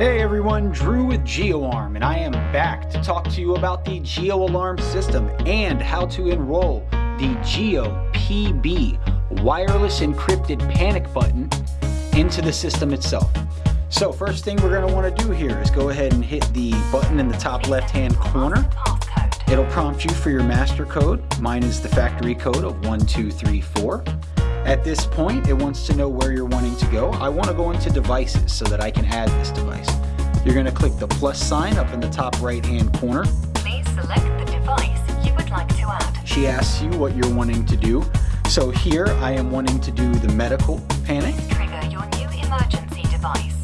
Hey everyone, Drew with GeoArm, and I am back to talk to you about the Geo Alarm system and how to enroll the Geo PB wireless encrypted panic button into the system itself. So first thing we're going to want to do here is go ahead and hit the button in the top left hand corner. It'll prompt you for your master code. Mine is the factory code of 1234. At this point, it wants to know where you're wanting to go. I want to go into devices so that I can add this device. You're going to click the plus sign up in the top right hand corner. Please select the device you would like to add. She asks you what you're wanting to do. So here I am wanting to do the medical panic. Trigger your new emergency device.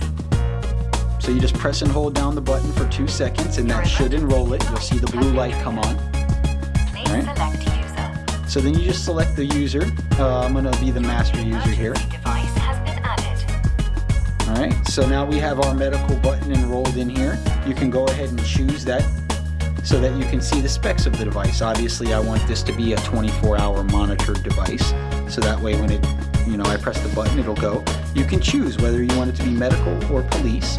So you just press and hold down the button for two seconds and that should enroll it. You'll see the blue light come on. So then you just select the user. Uh, I'm going to be the master user here. Emergency device has been added. All right, so now we have our medical button enrolled in here. You can go ahead and choose that so that you can see the specs of the device. Obviously, I want this to be a 24-hour monitored device, so that way when it, you know, I press the button, it'll go. You can choose whether you want it to be medical or police.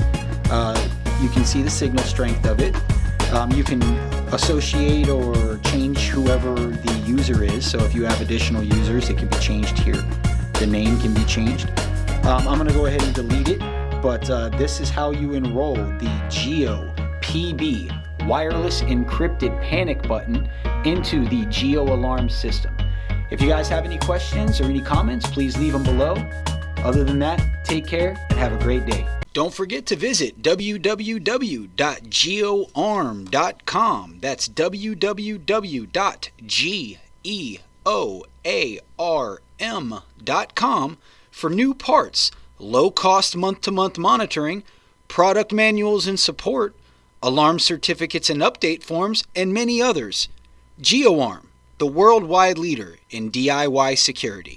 Uh, you can see the signal strength of it. Um, you can associate or change whoever the user is. So if you have additional users, it can be changed here. The name can be changed. Um, I'm going to go ahead and delete it, but uh, this is how you enroll the Geo PB wireless encrypted panic button into the Geo Alarm system. If you guys have any questions or any comments, please leave them below. Other than that, take care and have a great day. Don't forget to visit www.geoarm.com. That's www.geoarm.com for new parts, low cost month to month monitoring, product manuals and support, alarm certificates and update forms, and many others. GeoArm, the worldwide leader in DIY security.